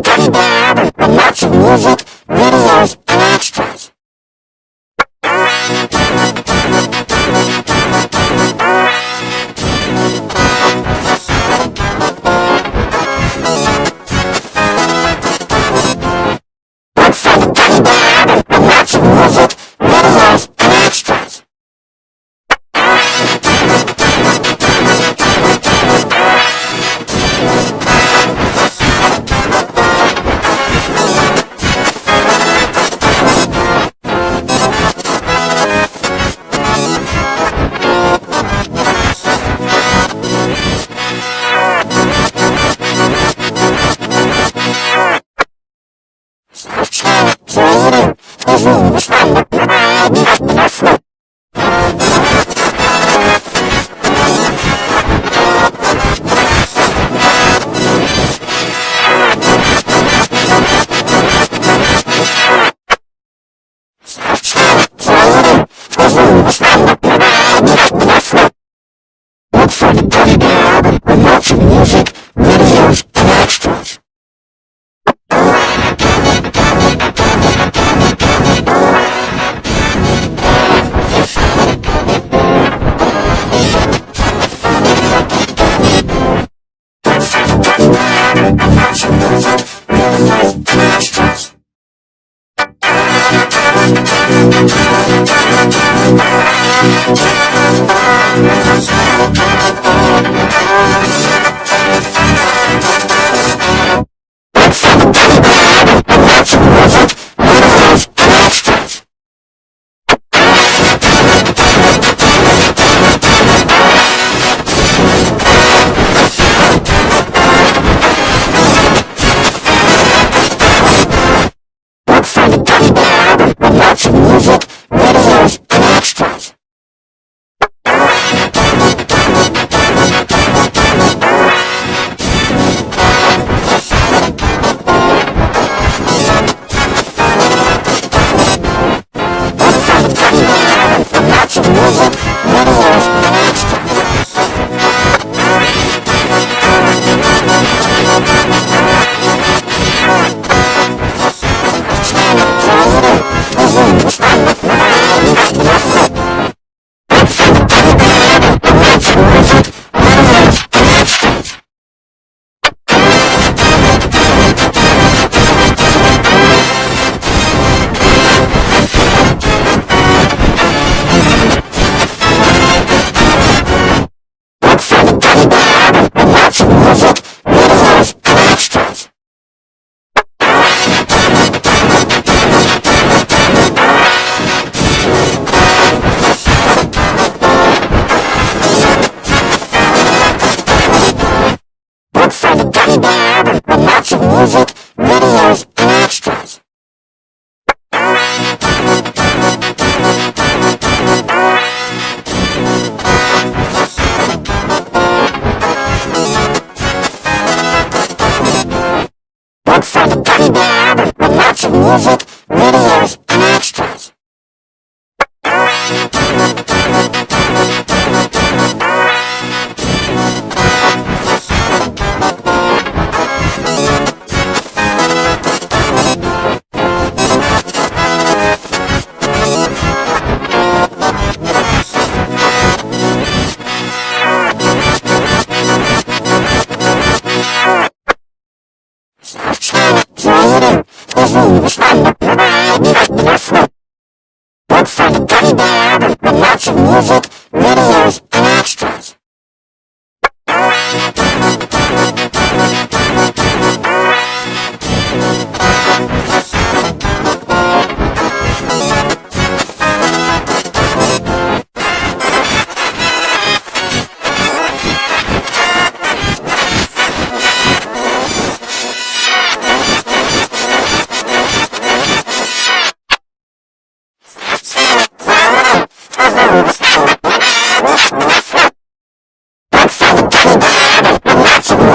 pretty bad with lots of music. Ja. big lab with lots of music. está Let's go.